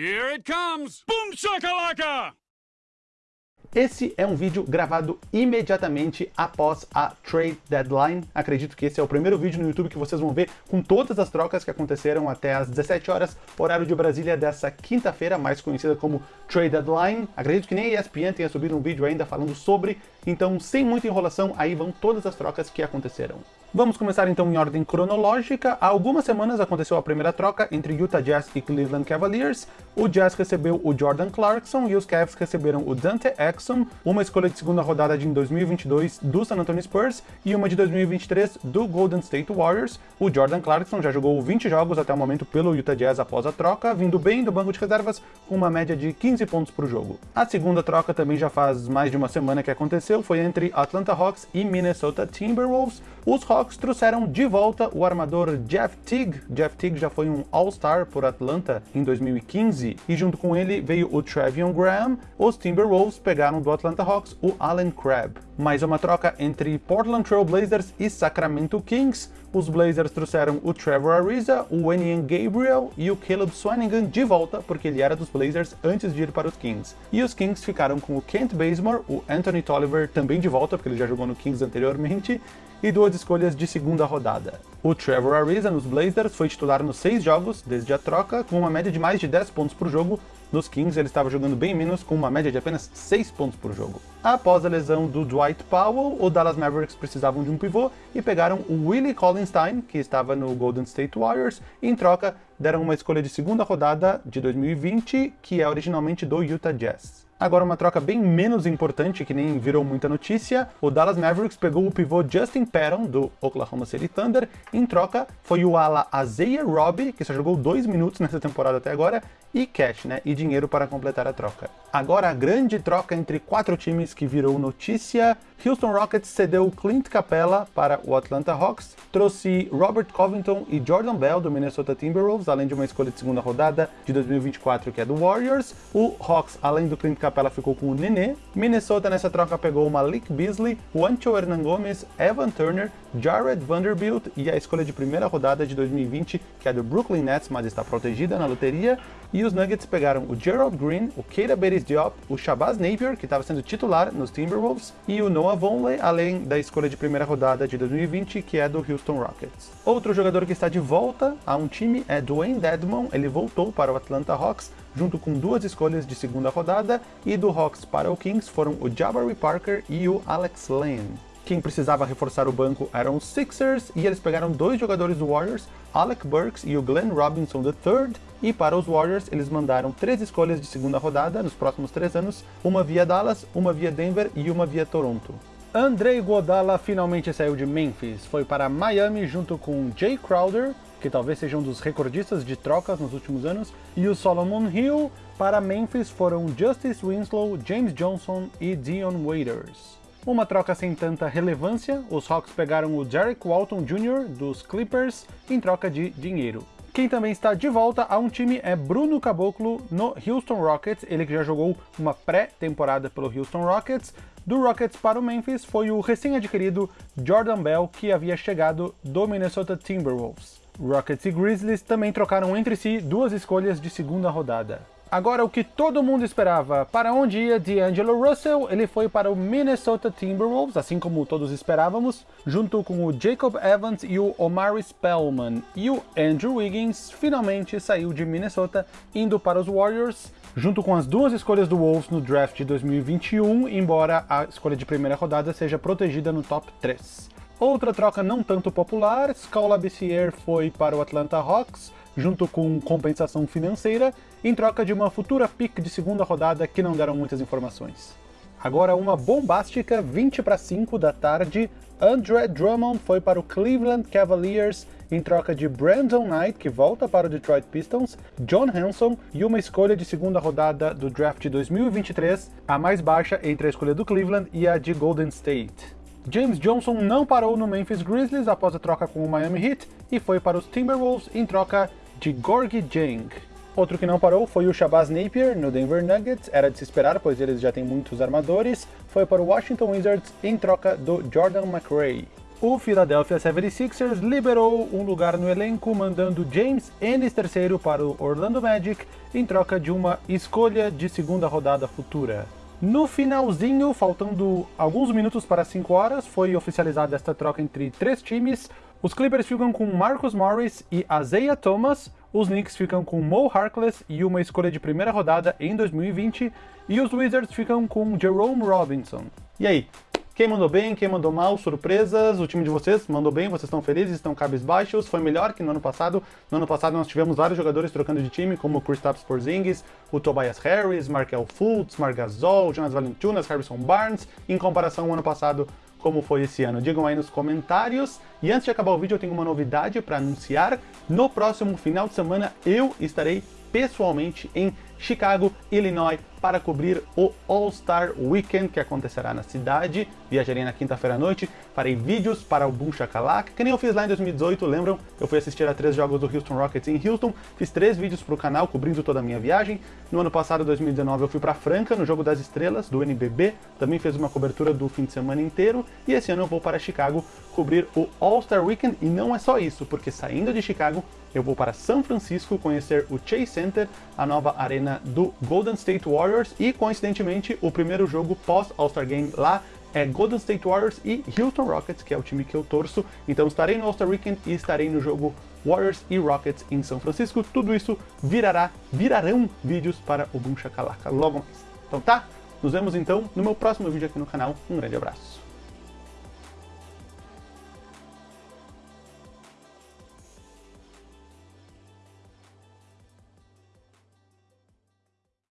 Here it comes! Boom shakalaka! Esse é um vídeo gravado imediatamente após a trade deadline. Acredito que esse é o primeiro vídeo no YouTube que vocês vão ver com todas as trocas que aconteceram até às 17 horas, horário de Brasília dessa quinta-feira, mais conhecida como trade deadline. Acredito que nem a ESPN tenha subido um vídeo ainda falando sobre, então sem muita enrolação, aí vão todas as trocas que aconteceram. Vamos começar então em ordem cronológica. Há algumas semanas aconteceu a primeira troca entre Utah Jazz e Cleveland Cavaliers. O Jazz recebeu o Jordan Clarkson e os Cavs receberam o Dante Exum, uma escolha de segunda rodada de 2022 do San Antonio Spurs e uma de 2023 do Golden State Warriors. O Jordan Clarkson já jogou 20 jogos até o momento pelo Utah Jazz após a troca, vindo bem do banco de reservas com uma média de 15 pontos por jogo. A segunda troca também já faz mais de uma semana que aconteceu, foi entre Atlanta Hawks e Minnesota Timberwolves. Os Hawks trouxeram de volta o armador Jeff Teague. Jeff Teague já foi um All-Star por Atlanta em 2015 e junto com ele veio o Trevion Graham. Os Timberwolves pegaram do Atlanta Hawks o Allen Crabbe. Mais uma troca entre Portland Trail Blazers e Sacramento Kings. Os Blazers trouxeram o Trevor Ariza, o Wenyan Gabriel e o Caleb Swanigan de volta, porque ele era dos Blazers antes de ir para os Kings. E os Kings ficaram com o Kent Bazemore, o Anthony Tolliver também de volta, porque ele já jogou no Kings anteriormente, e duas escolhas de segunda rodada. O Trevor Ariza nos Blazers foi titular nos seis jogos desde a troca, com uma média de mais de 10 pontos por jogo. Nos Kings ele estava jogando bem menos, com uma média de apenas 6 pontos por jogo. Após a lesão do Dwight Powell, o Dallas Mavericks precisavam de um pivô e pegaram o Willie Collinstein, que estava no Golden State Warriors, e em troca deram uma escolha de segunda rodada de 2020, que é originalmente do Utah Jazz. Agora uma troca bem menos importante, que nem virou muita notícia, o Dallas Mavericks pegou o pivô Justin Patton, do Oklahoma City Thunder, em troca foi o ala Isaiah Robbie, que só jogou dois minutos nessa temporada até agora, e cash, né, e dinheiro para completar a troca. Agora a grande troca entre quatro times que virou notícia, Houston Rockets cedeu Clint Capella para o Atlanta Hawks, trouxe Robert Covington e Jordan Bell do Minnesota Timberwolves, além de uma escolha de segunda rodada de 2024 que é do Warriors. O Hawks, além do Clint Capella, ficou com o Nenê. Minnesota nessa troca pegou Malik Beasley, Juancho Hernan Gomes, Evan Turner, Jared Vanderbilt e a escolha de primeira rodada de 2020 que é do Brooklyn Nets, mas está protegida na loteria. E os Nuggets pegaram o Gerald Green, o Keita Diop, o Shabazz Napier, que estava sendo titular nos Timberwolves, e o Noah Vonleh, além da escolha de primeira rodada de 2020, que é do Houston Rockets. Outro jogador que está de volta a um time é Dwayne Dedmon, ele voltou para o Atlanta Hawks, junto com duas escolhas de segunda rodada, e do Hawks para o Kings foram o Jabari Parker e o Alex Lane. Quem precisava reforçar o banco eram os Sixers, e eles pegaram dois jogadores do Warriors, Alec Burks e o Glenn Robinson III, e para os Warriors eles mandaram três escolhas de segunda rodada nos próximos três anos, uma via Dallas, uma via Denver e uma via Toronto. Andrei Godala finalmente saiu de Memphis, foi para Miami junto com Jay Crowder, que talvez seja um dos recordistas de trocas nos últimos anos, e o Solomon Hill. Para Memphis foram Justice Winslow, James Johnson e Dion Waiters. Uma troca sem tanta relevância, os Hawks pegaram o Derek Walton Jr. dos Clippers em troca de dinheiro. Quem também está de volta a um time é Bruno Caboclo no Houston Rockets, ele que já jogou uma pré-temporada pelo Houston Rockets. Do Rockets para o Memphis foi o recém-adquirido Jordan Bell, que havia chegado do Minnesota Timberwolves. Rockets e Grizzlies também trocaram entre si duas escolhas de segunda rodada. Agora, o que todo mundo esperava, para onde ia D'Angelo Russell, ele foi para o Minnesota Timberwolves, assim como todos esperávamos, junto com o Jacob Evans e o Omari Spellman. E o Andrew Wiggins finalmente saiu de Minnesota, indo para os Warriors, junto com as duas escolhas do Wolves no draft de 2021, embora a escolha de primeira rodada seja protegida no top 3. Outra troca não tanto popular, Scala Bissier foi para o Atlanta Hawks, junto com compensação financeira, em troca de uma futura pick de segunda rodada que não deram muitas informações. Agora uma bombástica 20 para 5 da tarde, Andre Drummond foi para o Cleveland Cavaliers em troca de Brandon Knight, que volta para o Detroit Pistons, John Hanson e uma escolha de segunda rodada do draft de 2023, a mais baixa entre a escolha do Cleveland e a de Golden State. James Johnson não parou no Memphis Grizzlies após a troca com o Miami Heat e foi para os Timberwolves em troca de Gorgie Jang. Outro que não parou foi o Shabazz Napier no Denver Nuggets, era de se esperar, pois eles já têm muitos armadores, foi para o Washington Wizards em troca do Jordan McRae. o Philadelphia 76ers liberou um lugar no elenco, mandando James Ennis III para o Orlando Magic em troca de uma escolha de segunda rodada futura. No finalzinho, faltando alguns minutos para 5 horas, foi oficializada esta troca entre três times. Os Clippers ficam com Marcus Morris e Isaiah Thomas, os Knicks ficam com Mo Harkless e uma escolha de primeira rodada em 2020, e os Wizards ficam com Jerome Robinson. E aí, quem mandou bem, quem mandou mal, surpresas, o time de vocês mandou bem, vocês estão felizes, estão cabisbaixos, foi melhor que no ano passado. No ano passado nós tivemos vários jogadores trocando de time, como o Kristaps Porzingis, o Tobias Harris, Markel Fultz, Margasol, Jonas Valanciunas, Harrison Barnes, em comparação ao ano passado, como foi esse ano. Digam aí nos comentários. E antes de acabar o vídeo, eu tenho uma novidade para anunciar. No próximo final de semana, eu estarei pessoalmente em Chicago, Illinois, para cobrir o All-Star Weekend que acontecerá na cidade. Viajarei na quinta-feira à noite, farei vídeos para o Boom Shakalaka, que nem eu fiz lá em 2018, lembram? Eu fui assistir a três jogos do Houston Rockets em Houston, fiz três vídeos para o canal cobrindo toda a minha viagem. No ano passado, 2019, eu fui para Franca, no Jogo das Estrelas, do NBB, também fiz uma cobertura do fim de semana inteiro, e esse ano eu vou para Chicago cobrir o All-Star Weekend, e não é só isso, porque saindo de Chicago, eu vou para São Francisco conhecer o Chase Center, a nova arena do Golden State Warriors e, coincidentemente, o primeiro jogo pós All-Star Game lá é Golden State Warriors e Houston Rockets, que é o time que eu torço. Então estarei no All-Star Weekend e estarei no jogo Warriors e Rockets em São Francisco. Tudo isso virará, virarão vídeos para o Boom Shakalaka logo mais. Então tá? Nos vemos então no meu próximo vídeo aqui no canal. Um grande abraço.